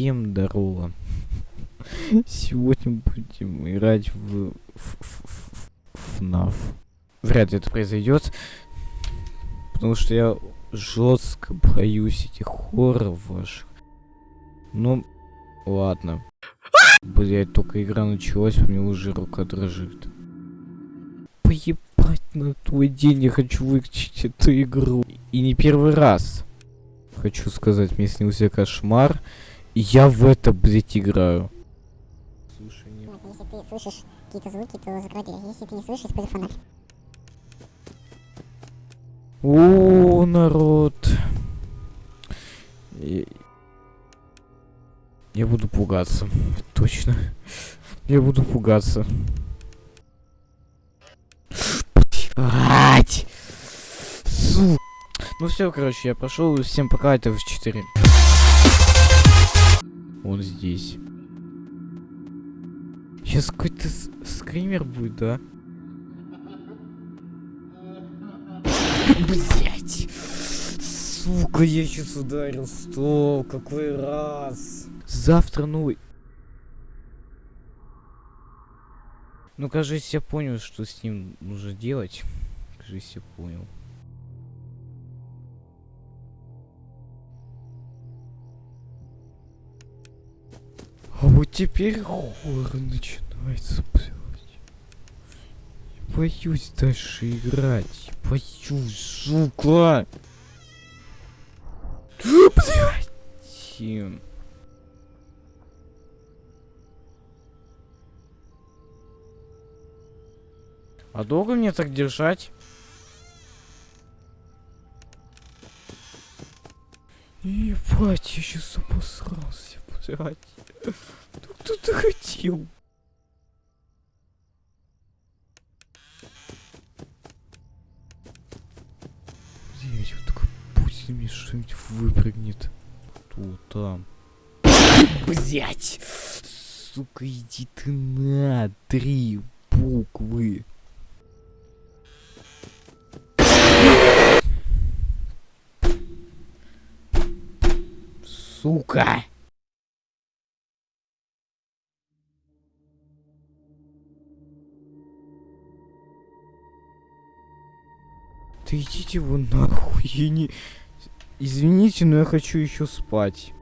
Всем здорово. Сегодня будем играть в FNAF. Вряд ли это произойдет. Потому что я жестко боюсь этих хорроров ваших. Ну, ладно. Блять, только игра началась, у меня уже рука дрожит. Поебать на твой день, я хочу выключить эту игру. И не первый раз. Хочу сказать, мне снился кошмар. Я в это, блять, играю. Слушай, не... Нет, если ты слышишь какие-то звуки, то закрой дверь. Если ты не слышишь, используй фонарь. О, народ. Я... я буду пугаться. Точно. Я буду пугаться. Блять! Сука. Ну все, короче, я прошел. Всем пока, это в 4. Он здесь. Сейчас какой-то скример будет, да? Блять! Сука, я сейчас ударил стол. Какой раз? Завтра новый. Ну, кажется, я понял, что с ним нужно делать. Кажется, я понял. Вот теперь хоррор начинается, блядь. Боюсь дальше играть. Боюсь, сука. Блядь. А долго мне так держать? Ебать, я сейчас обосрался, блядь. Кто ты хотел? Блять, вот только пусть мне что-нибудь выпрыгнет. Кто там? Блять! Сука, иди ты на три буквы. Сука! Да идите вы нахуй, я не... Извините, но я хочу еще спать.